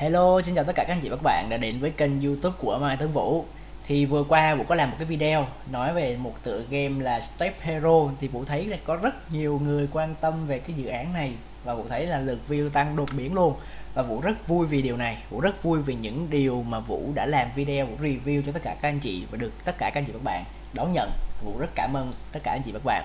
Hello, xin chào tất cả các anh chị và các bạn đã đến với kênh youtube của Mai Tấn Vũ. Thì vừa qua Vũ có làm một cái video nói về một tựa game là Step Hero. Thì Vũ thấy là có rất nhiều người quan tâm về cái dự án này Và Vũ thấy là lượt view tăng đột biến luôn. Và Vũ rất vui vì điều này. Vũ rất vui vì những điều mà Vũ đã làm video, Vũ review cho tất cả các anh chị Và được tất cả các anh chị và các bạn đón nhận. Vũ rất cảm ơn tất cả anh chị và các bạn.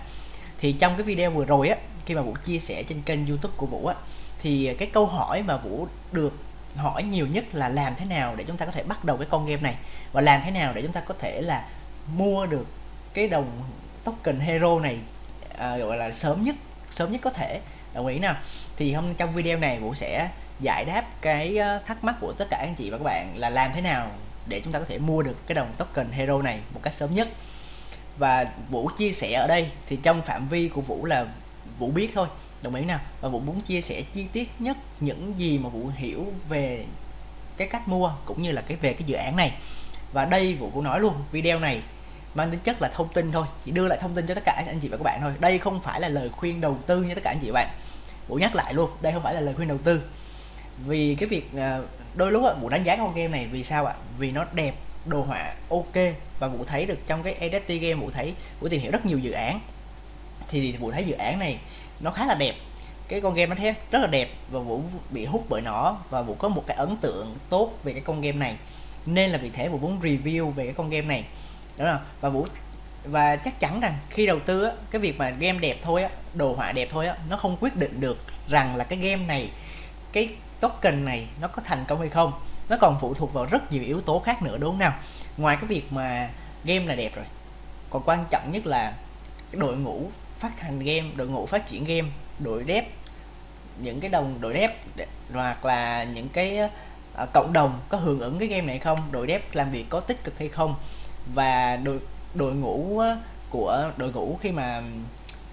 Thì trong cái video vừa rồi á Khi mà Vũ chia sẻ trên kênh youtube của Vũ á thì cái câu hỏi mà Vũ được hỏi nhiều nhất là làm thế nào để chúng ta có thể bắt đầu cái con game này? Và làm thế nào để chúng ta có thể là mua được cái đồng token hero này à, gọi là sớm nhất sớm nhất có thể? Đồng ý nào? Thì hôm trong video này Vũ sẽ giải đáp cái ờ, thắc mắc của tất cả anh chị và các bạn là làm thế nào để chúng ta có thể mua được cái đồng token hero này một cách sớm nhất? Và Vũ chia sẻ ở đây thì trong phạm vi của Vũ là Vũ biết thôi đồng ý nào và Vũ muốn chia sẻ chi tiết nhất những gì mà Vũ hiểu về cái cách mua cũng như là cái về cái dự án này. Và đây Vũ cũng nói luôn, video này mang tính chất là thông tin thôi, chỉ đưa lại thông tin cho tất cả anh chị và các bạn thôi. Đây không phải là lời khuyên đầu tư như tất cả anh chị và bạn. Vũ nhắc lại luôn, đây không phải là lời khuyên đầu tư. Vì cái việc à, đôi lúc Vũ đánh giá con game này vì sao ạ? Vì nó đẹp, đồ họa ok và Vũ thấy được trong cái EDT game, Vũ thấy, Vũ tìm hiểu rất nhiều dự án. Thì Vũ thấy dự án này nó khá là đẹp. Cái con game nó thế rất là đẹp và vũ bị hút bởi nó và vũ có một cái ấn tượng tốt về cái con game này. Nên là vì thế vũ muốn review về cái con game này. Đó là và vũ và chắc chắn rằng khi đầu tư á, cái việc mà game đẹp thôi á, đồ họa đẹp thôi á, nó không quyết định được rằng là cái game này cái token này nó có thành công hay không. Nó còn phụ thuộc vào rất nhiều yếu tố khác nữa đúng không nào? Ngoài cái việc mà game là đẹp rồi còn quan trọng nhất là đội ngũ phát hành game đội ngũ phát triển game đội dev những cái đồng đội dev hoặc là những cái uh, cộng đồng có hưởng ứng cái game này không đội dev làm việc có tích cực hay không và đội đội ngũ của đội ngũ khi mà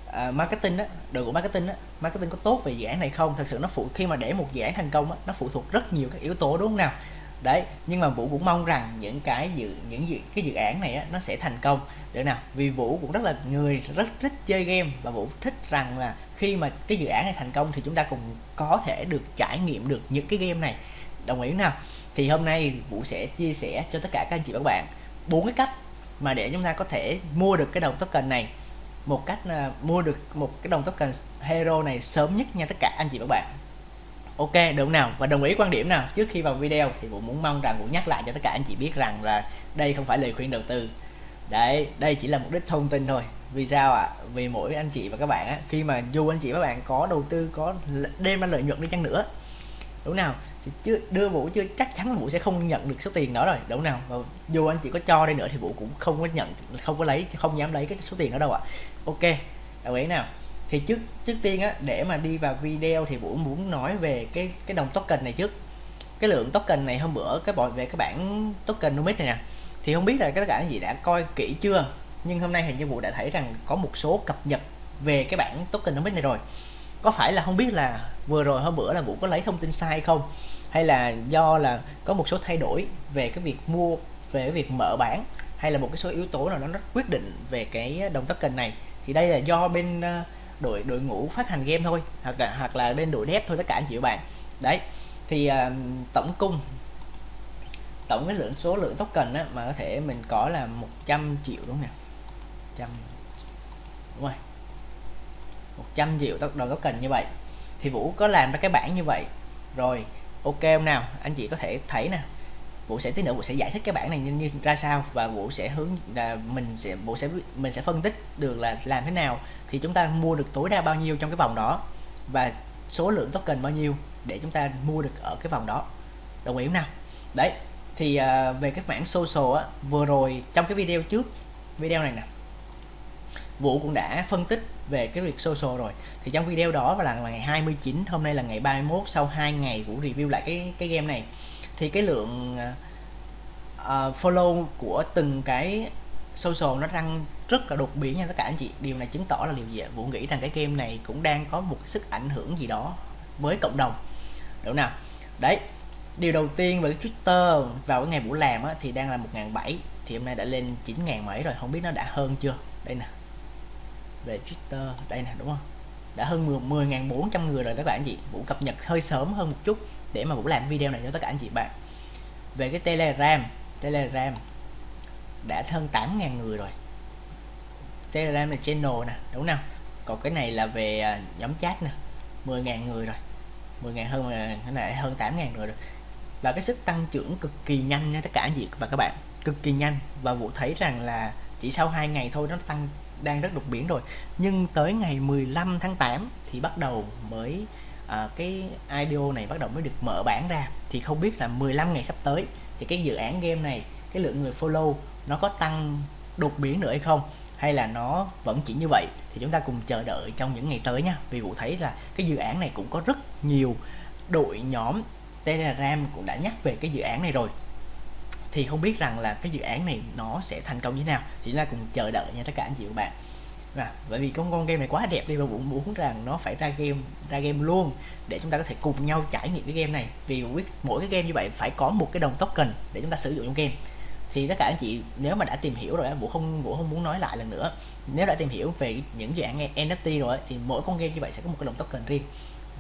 uh, marketing đó đội ngũ marketing đó marketing có tốt về dự án này không? Thật sự nó phụ khi mà để một dự án thành công đó, nó phụ thuộc rất nhiều các yếu tố đúng không nào? Đấy nhưng mà vũ cũng mong rằng những cái dự những dự, cái dự án này á, nó sẽ thành công. Được nào vì vũ cũng rất là người rất thích chơi game và vũ thích rằng là khi mà cái dự án này thành công thì chúng ta cùng có thể được trải nghiệm được những cái game này. Đồng ý nào? Thì hôm nay vũ sẽ chia sẻ cho tất cả các anh chị và các bạn bốn cái cách mà để chúng ta có thể mua được cái đồng token này. Một cách là mua được một cái đồng token hero này sớm nhất nha tất cả anh chị và các bạn ok đúng nào. Và đồng ý quan điểm nào. Trước khi vào video thì vũ muốn mong rằng vũ nhắc lại cho tất cả anh chị biết rằng là đây không phải lời khuyên đầu tư. Đấy, đây chỉ là mục đích thông tin thôi. Vì sao ạ? À? vì mỗi anh chị và các bạn á, khi mà dù anh chị và các bạn có đầu tư, có đem ra lợi nhuận đi chăng nữa, đúng nào? Thì chưa, đưa vũ chưa, chắc chắn là vũ sẽ không nhận được số tiền đó rồi, đúng nào? Và dù anh chị có cho đi nữa thì vũ cũng không có nhận, không có lấy, không dám lấy cái số tiền đó đâu ạ. À. ok, đồng ý nào? Thì trước trước tiên á để mà đi vào video thì vũ muốn nói về cái cái đồng token này trước. Cái lượng token này hôm bữa cái bọn về cái bản token nomic này nè. Thì không biết là các cả gì đã coi kỹ chưa? Nhưng hôm nay hình như vũ đã thấy rằng có một số cập nhật về cái bản token nomic này rồi. Có phải là không biết là vừa rồi hôm bữa là vũ có lấy thông tin sai không? Hay là do là có một số thay đổi về cái việc mua về cái việc mở bán hay là một cái số yếu tố nào đó nó quyết định về cái đồng token này? Thì đây là do bên uh, đội đội ngũ phát hành game thôi hoặc là hoặc là bên đội dev thôi tất cả anh chị bạn. Đấy thì uh, tổng cung tổng cái lượng số lượng token á, mà có thể mình có là 100 triệu đúng không nè? Trăm đúng rồi. 100 triệu đầu token như vậy. Thì Vũ có làm ra cái bảng như vậy. Rồi ok không nào? Anh chị có thể thấy nè. Vũ sẽ tí nữa Vũ sẽ giải thích cái bảng này như, như ra sao và Vũ sẽ hướng là mình sẽ Vũ sẽ mình sẽ phân tích được là làm thế nào thì chúng ta mua được tối đa bao nhiêu trong cái vòng đó và số lượng token bao nhiêu để chúng ta mua được ở cái vòng đó. Đồng ý không nào? Đấy thì uh, về cái mảng social á vừa rồi trong cái video trước video này nè Vũ cũng đã phân tích về cái việc social rồi. Thì trong video đó là ngày 29 hôm nay là ngày 31 sau 2 ngày Vũ review lại cái cái game này thì cái lượng uh, follow của từng cái social nó tăng rất là đột biến nha tất cả anh chị. Điều này chứng tỏ là điều gì dạ Vũ nghĩ rằng cái game này cũng đang có một sức ảnh hưởng gì đó với cộng đồng. Đúng nào? Đấy điều đầu tiên về cái Twitter vào cái ngày buổi làm á, thì đang là 1.700 thì hôm nay đã lên 9.000 mấy rồi không biết nó đã hơn chưa? Đây nè. Về Twitter đây nè đúng không? Đã hơn 10.400 người rồi các bạn anh chị. Vũ cập nhật hơi sớm hơn một chút để mà Vũ làm video này cho tất cả anh chị bạn. Về cái Telegram Telegram đã hơn 8.000 người rồi. Telegram là channel nè, đúng không? Còn cái này là về à, nhóm chat nè 10.000 người rồi. 10.000 hơn à, cái này hơn 8.000 người rồi. Là cái sức tăng trưởng cực kỳ nhanh nha tất cả anh chị và các bạn. Cực kỳ nhanh. Và Vũ thấy rằng là chỉ sau 2 ngày thôi nó tăng đang rất đột biến rồi. Nhưng tới ngày 15 tháng 8 thì bắt đầu mới à, cái IDO này bắt đầu mới được mở bản ra. Thì không biết là 15 ngày sắp tới thì cái dự án game này cái lượng người follow nó có tăng đột biến nữa hay không? Hay là nó vẫn chỉ như vậy? Thì chúng ta cùng chờ đợi trong những ngày tới nha. Vì vụ thấy là cái dự án này cũng có rất nhiều đội nhóm Telegram cũng đã nhắc về cái dự án này rồi thì không biết rằng là cái dự án này nó sẽ thành công như thế nào. Thì chúng ta cùng chờ đợi nha tất cả anh chị và bạn. À, bởi vì con con game này quá đẹp đi và cũng muốn rằng nó phải ra game ra game luôn để chúng ta có thể cùng nhau trải nghiệm cái game này. Vì biết mỗi cái game như vậy phải có một cái đồng token để chúng ta sử dụng trong game. Thì tất cả anh chị nếu mà đã tìm hiểu rồi vũ không vũ không muốn nói lại lần nữa. Nếu đã tìm hiểu về những dự án NFT rồi thì mỗi con game như vậy sẽ có một cái đồng token riêng.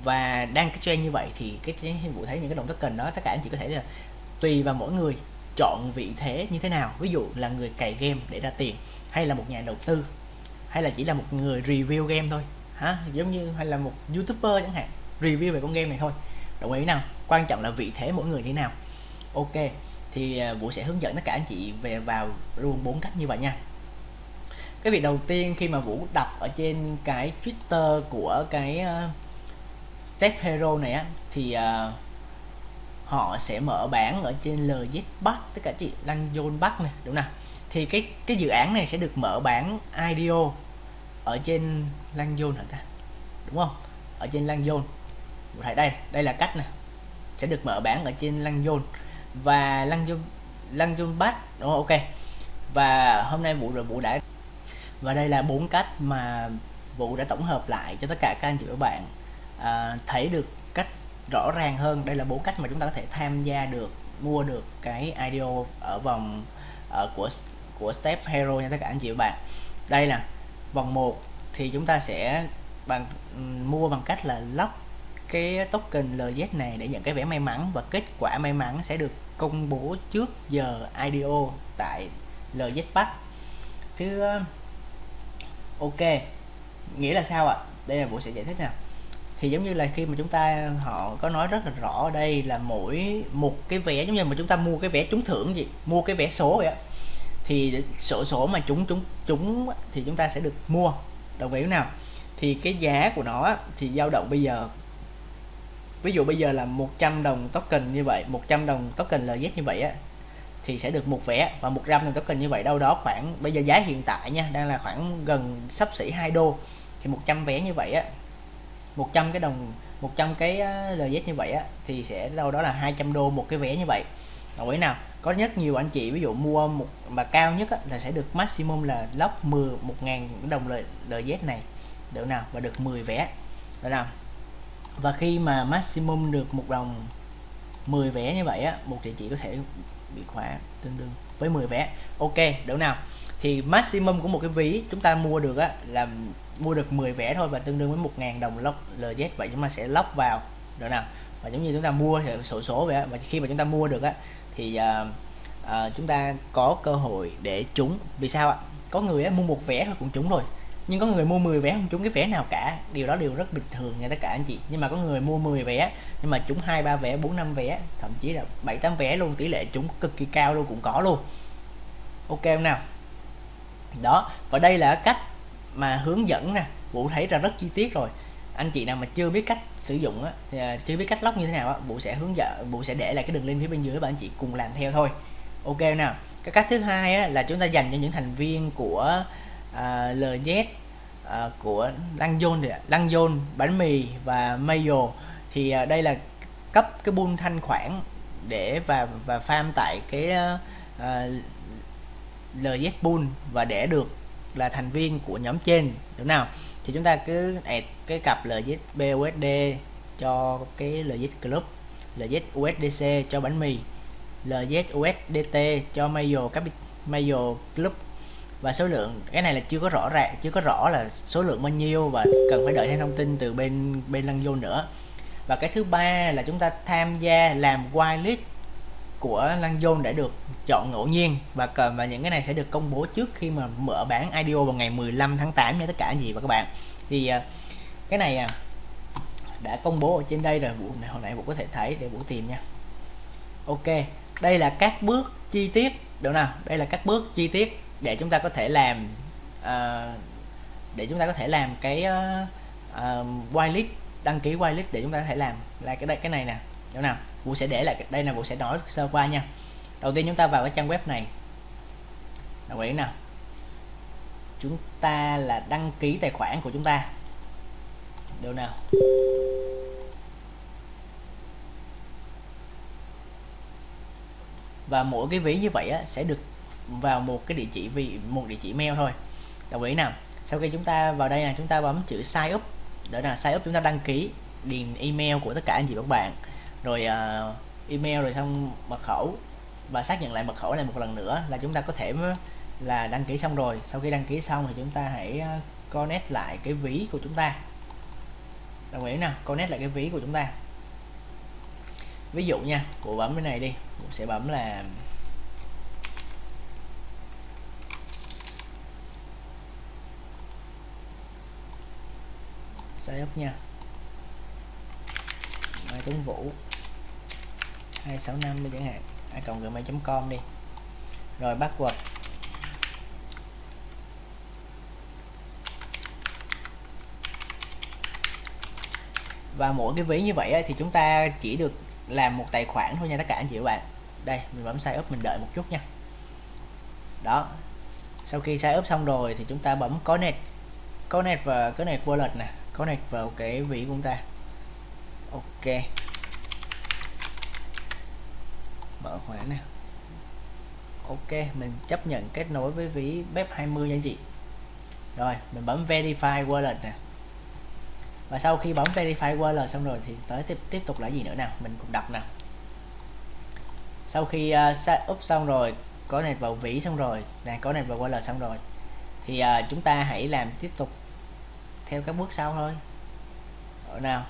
Và đang cái trend như vậy thì cái vũ thấy những cái đồng token đó tất cả anh chị có thể là tùy vào mỗi người chọn vị thế như thế nào? Ví dụ là người cày game để ra tiền hay là một nhà đầu tư hay là chỉ là một người review game thôi hả? Giống như hay là một youtuber chẳng hạn review về con game này thôi. Đồng ý nào? Quan trọng là vị thế mỗi người như thế nào. Ok thì à, vũ sẽ hướng dẫn tất cả anh chị về vào luôn bốn cách như vậy nha. Cái việc đầu tiên khi mà vũ đọc ở trên cái twitter của cái uh, step hero này á thì uh, họ sẽ mở bán ở trên LZ Bắc tất cả chị Lăng Zone Bắc này đúng nào? Thì cái cái dự án này sẽ được mở bán IDO ở trên Lăng Zone hả ta? Đúng không? Ở trên Lăng Zone thấy đây đây là cách này sẽ được mở bán ở trên Lăng Zone và Lăng Zone Lăng Zone Bắc đúng không? ok. Và hôm nay vụ rồi vụ đã và đây là bốn cách mà vụ đã tổng hợp lại cho tất cả các anh chị và các bạn. À, thấy được cách rõ ràng hơn. Đây là bốn cách mà chúng ta có thể tham gia được, mua được cái IDO ở vòng ở của của Step Hero nha tất cả anh chị và bạn. Đây là vòng 1 thì chúng ta sẽ bằng mua bằng cách là lock cái token LZ này để nhận cái vé may mắn và kết quả may mắn sẽ được công bố trước giờ IDO tại LZ Park. thứ ờ, ok, nghĩa là sao ạ? Đây là bộ sẽ giải thích nào thì giống như là khi mà chúng ta, họ có nói rất là rõ ở đây là mỗi một cái vé, giống như mà chúng ta mua cái vé trúng thưởng gì, mua cái vé số vậy á, thì sổ số mà chúng chúng chúng thì chúng ta sẽ được mua. Đồng ý nào? Thì cái giá của nó thì dao động bây giờ, ví dụ bây giờ là 100 đồng token như vậy 100 đồng token LZ như vậy á, thì sẽ được một vé và 100 đồng token như vậy đâu đó khoảng, bây giờ giá hiện tại nha, đang là khoảng gần sắp xỉ 2 đô, thì 100 vé như vậy á 100 cái đồng 100 cái LZ như vậy á thì sẽ đâu đó là 200 đô một cái vé như vậy. Đồng ý nào có rất nhiều anh chị ví dụ mua một mà cao nhất á, là sẽ được maximum là lóc 10 1.000 đồng lời LZ này. Được nào? Và được 10 vé. Được nào? Và khi mà maximum được một đồng 10 vé như vậy á một địa chỉ có thể bị khóa tương đương với 10 vé. Ok được nào? Thì maximum của một cái ví chúng ta mua được á là mua được 10 vé thôi và tương đương với 1.000 đồng lock LZ vậy chúng ta sẽ lock vào được nào? Và giống như chúng ta mua thì sổ số vậy và khi mà chúng ta mua được á thì uh, uh, chúng ta có cơ hội để trúng. Vì sao ạ? Có người á, mua một vé thôi cũng trúng rồi nhưng có người mua 10 vé không trúng cái vé nào cả. Điều đó đều rất bình thường nha tất cả anh chị. Nhưng mà có người mua 10 vé nhưng mà trúng hai ba vé bốn năm vé thậm chí là bảy tám vé luôn tỷ lệ trúng cực kỳ cao luôn cũng có luôn. Ok không nào? Đó và đây là cách mà hướng dẫn nè vũ thấy ra rất chi tiết rồi. Anh chị nào mà chưa biết cách sử dụng á à, chưa biết cách lóc như thế nào á vũ sẽ hướng dẫn vũ sẽ để lại cái đường link phía bên dưới và anh chị cùng làm theo thôi. Ok nào. Cái cách thứ hai á, là chúng ta dành cho những thành viên của à, uh, LZ uh, à, của Lăng Zone thì Lăng Zone bánh mì và Mayo. Thì uh, đây là cấp cái bull thanh khoản để và và farm tại cái uh, LZ Pool và để được là thành viên của nhóm trên. Được nào? Thì chúng ta cứ add cái cặp LZ BUSD cho cái LZ Club LZ USDC cho bánh mì LZ USDT cho Mayo các Mayo Club. Và số lượng, cái này là chưa có rõ ràng, chưa có rõ là số lượng bao nhiêu và cần phải đợi thêm thông tin từ bên bên lăng vô nữa. Và cái thứ ba là chúng ta tham gia làm whitelist của Lăng Zone để được chọn ngẫu nhiên và và những cái này sẽ được công bố trước khi mà mở bán IDO vào ngày 15 tháng 8 nha tất cả anh chị và các bạn. Thì à, cái này à, đã công bố ở trên đây rồi Vũ này hồi nãy Vũ có thể thấy để Vũ tìm nha. Ok đây là các bước chi tiết được nào? Đây là các bước chi tiết để chúng ta có thể làm uh, để chúng ta có thể làm cái uh, uh, whitelist đăng ký whitelist để chúng ta có thể làm là cái đây cái này nè được nào? Vũ sẽ để lại đây là Vũ sẽ nói sơ qua nha. Đầu tiên chúng ta vào cái trang web này. Đồng ý nào chúng ta là đăng ký tài khoản của chúng ta. Được nào? Và mỗi cái ví như vậy á, sẽ được vào một cái địa chỉ vì một địa chỉ mail thôi. Đồng ý nào sau khi chúng ta vào đây là chúng ta bấm chữ sign up. Đó là sign up chúng ta đăng ký điền email của tất cả anh chị các bạn rồi uh, email rồi xong mật khẩu. Và xác nhận lại mật khẩu này một lần nữa là chúng ta có thể là đăng ký xong rồi. Sau khi đăng ký xong thì chúng ta hãy à, connect lại cái ví của chúng ta. Đồng ý nào? Connect lại cái ví của chúng ta. Ví dụ nha cụ bấm cái này đi. Cụ sẽ bấm là sai up nha. Mai Tuấn Vũ. 265 đi chẳng hạn. a cộng gmail.com đi. Rồi password. Và mỗi cái ví như vậy thì chúng ta chỉ được làm một tài khoản thôi nha, tất cả anh chị và bạn. Đây, mình bấm sign up mình đợi một chút nha. Đó. Sau khi sign up xong rồi thì chúng ta bấm connect. Connect và connect wallet nè. Connect vào cái ví của chúng ta. Ok. Mở khóa nè. Ok mình chấp nhận kết nối với ví bếp 20 nha chị. Rồi mình bấm verify wallet nè. Và sau khi bấm verify wallet xong rồi thì tới tiếp tiếp tục là gì nữa nào? Mình cùng đọc nào. Sau khi uh, set up xong rồi có này vào ví xong rồi này có này vào wallet xong rồi thì uh, chúng ta hãy làm tiếp tục theo các bước sau thôi. Rồi nào.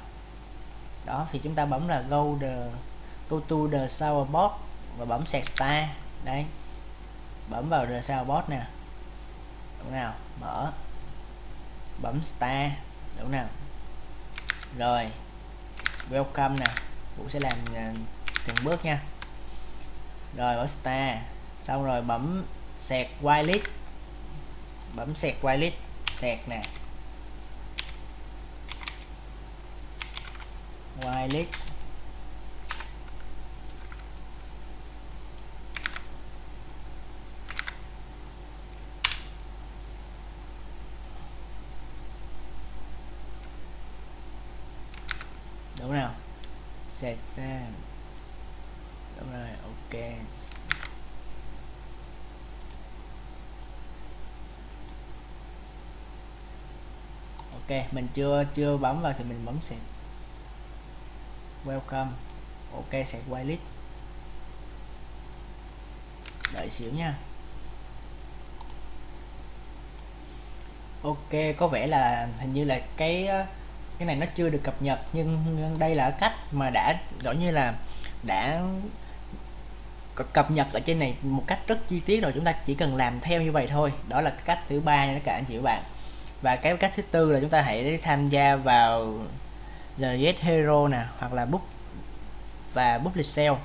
Đó thì chúng ta bấm là go the go to the shower Box và bấm set star đây bấm vào the bot nè. Đúng nào? Mở. Bấm star đúng nào? Rồi. Welcome nè. Vũ sẽ làm uh, từng bước nha. Rồi bấm star xong rồi bấm set whitelist. Bấm set whitelist. Set nè. Whitelist đúng nào set ra đúng rồi ok. Ok, mình chưa chưa bấm vào thì mình bấm set welcome. Ok set whitelist đợi xíu nha. Ok, có vẻ là hình như là cái cái này nó chưa được cập nhật nhưng đây là cách mà đã gọi như là đã cập nhật ở trên này một cách rất chi tiết rồi chúng ta chỉ cần làm theo như vậy thôi. Đó là cách thứ ba nha cả anh chị và bạn. Và cái cách thứ tư là chúng ta hãy tham gia vào LZ Hero nè hoặc là book và public sale.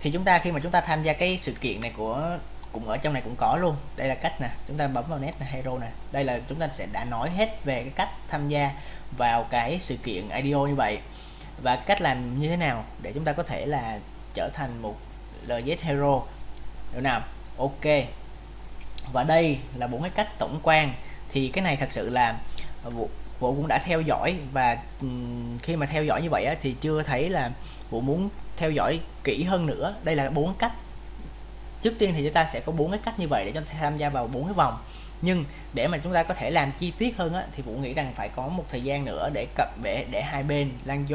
Thì chúng ta khi mà chúng ta tham gia cái sự kiện này của cũng ở trong này cũng có luôn. Đây là cách nè chúng ta bấm vào net này, hero nè. Đây là chúng ta sẽ đã nói hết về cái cách tham gia vào cái sự kiện IDO như vậy? Và cách làm như thế nào để chúng ta có thể là trở thành một LZ Hero? Được nào? Ok. Và đây là bốn cái cách tổng quan. Thì cái này thật sự là vụ, vụ cũng đã theo dõi và khi mà theo dõi như vậy á, thì chưa thấy là vụ muốn theo dõi kỹ hơn nữa. Đây là bốn cách. Trước tiên thì chúng ta sẽ có bốn cái cách như vậy để cho tham gia vào bốn cái vòng nhưng để mà chúng ta có thể làm chi tiết hơn á, thì Vũ nghĩ rằng phải có một thời gian nữa để cập để để hai bên Lan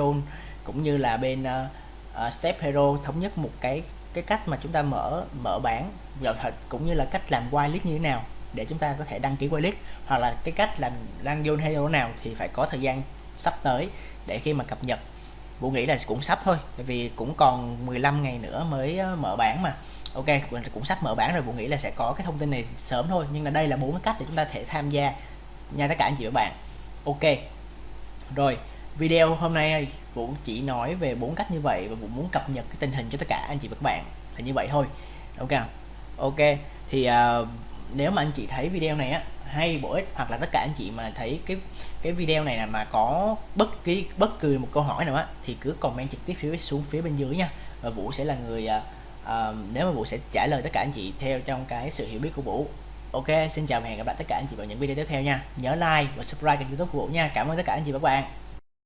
cũng như là bên uh, uh, Step Hero thống nhất một cái cái cách mà chúng ta mở mở bán vào thật cũng như là cách làm whitelist như thế nào để chúng ta có thể đăng ký whitelist. Hoặc là cái cách làm Lan Zone Hero nào thì phải có thời gian sắp tới để khi mà cập nhật. Vũ nghĩ là cũng sắp thôi tại vì cũng còn 15 ngày nữa mới ờ, mở bán mà ok cũng sắp mở bản rồi Vũ nghĩ là sẽ có cái thông tin này sớm thôi. Nhưng là đây là bốn cái cách để chúng ta thể tham gia nha tất cả anh chị và bạn. Ok rồi video hôm nay Vũ chỉ nói về bốn cách như vậy và Vũ muốn cập nhật cái tình hình cho tất cả anh chị và các bạn là như vậy thôi. Ok ok thì uh, nếu mà anh chị thấy video này á hay bổ ích hoặc là tất cả anh chị mà thấy cái cái video này là mà có bất kỳ bất cứ một câu hỏi nào á thì cứ comment trực tiếp phía xuống phía bên dưới nha. Và Vũ sẽ là người uh, uh, nếu mà Vũ sẽ trả lời tất cả anh chị theo trong cái sự hiểu biết của Vũ. Ok xin chào và hẹn gặp lại tất cả anh chị vào những video tiếp theo nha. Nhớ like và subscribe kênh youtube của Vũ nha. Cảm ơn tất cả anh chị và các bạn.